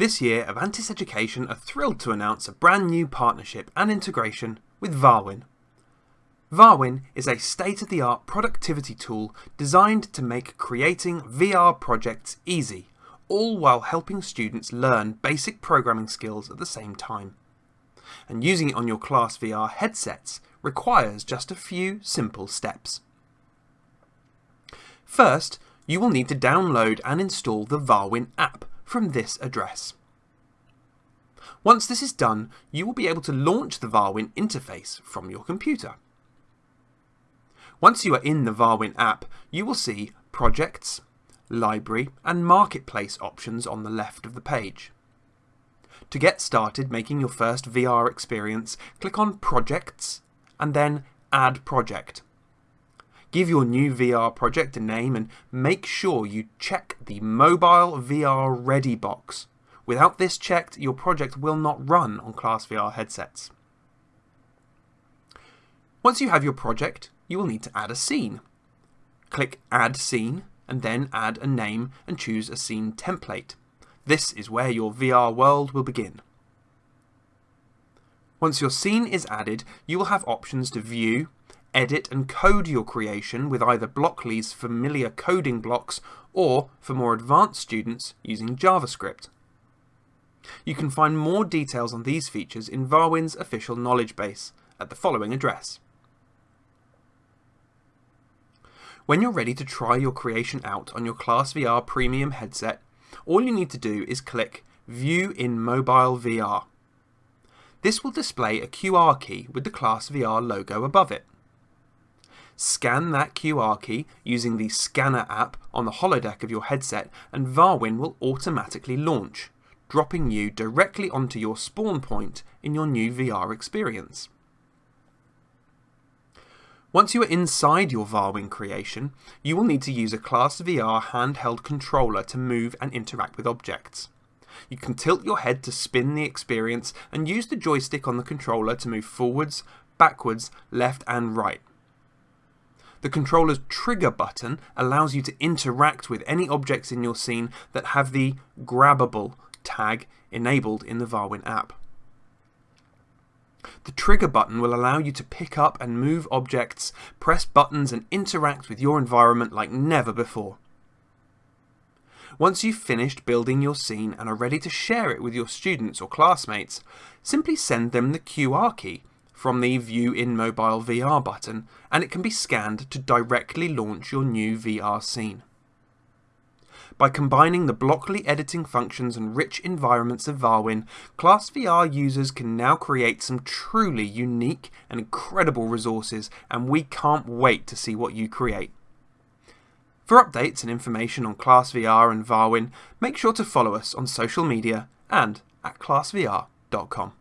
This year, Avantis Education are thrilled to announce a brand new partnership and integration with Varwin. Varwin is a state-of-the-art productivity tool designed to make creating VR projects easy, all while helping students learn basic programming skills at the same time. And using it on your Class VR headsets requires just a few simple steps. First, you will need to download and install the Varwin app from this address. Once this is done, you will be able to launch the Varwin interface from your computer. Once you are in the Varwin app, you will see Projects, Library and Marketplace options on the left of the page. To get started making your first VR experience, click on Projects and then Add Project. Give your new VR project a name and make sure you check the Mobile VR Ready box. Without this checked, your project will not run on Class VR headsets. Once you have your project, you will need to add a scene. Click Add Scene and then add a name and choose a scene template. This is where your VR world will begin. Once your scene is added, you will have options to view, edit and code your creation with either Blockly's familiar coding blocks or, for more advanced students, using JavaScript. You can find more details on these features in Varwin's official knowledge base at the following address. When you're ready to try your creation out on your Class VR Premium headset, all you need to do is click View in Mobile VR. This will display a QR key with the Class VR logo above it. Scan that QR key using the Scanner app on the holodeck of your headset and Varwin will automatically launch, dropping you directly onto your spawn point in your new VR experience. Once you are inside your Varwin creation, you will need to use a Class VR handheld controller to move and interact with objects. You can tilt your head to spin the experience and use the joystick on the controller to move forwards, backwards, left and right. The controller's trigger button allows you to interact with any objects in your scene that have the grabbable tag enabled in the Varwin app. The trigger button will allow you to pick up and move objects, press buttons and interact with your environment like never before. Once you've finished building your scene and are ready to share it with your students or classmates, simply send them the QR key from the View in Mobile VR button and it can be scanned to directly launch your new VR scene. By combining the Blockly editing functions and rich environments of Varwin, Class VR users can now create some truly unique and incredible resources and we can't wait to see what you create. For updates and information on Class VR and Varwin, make sure to follow us on social media and at classvr.com.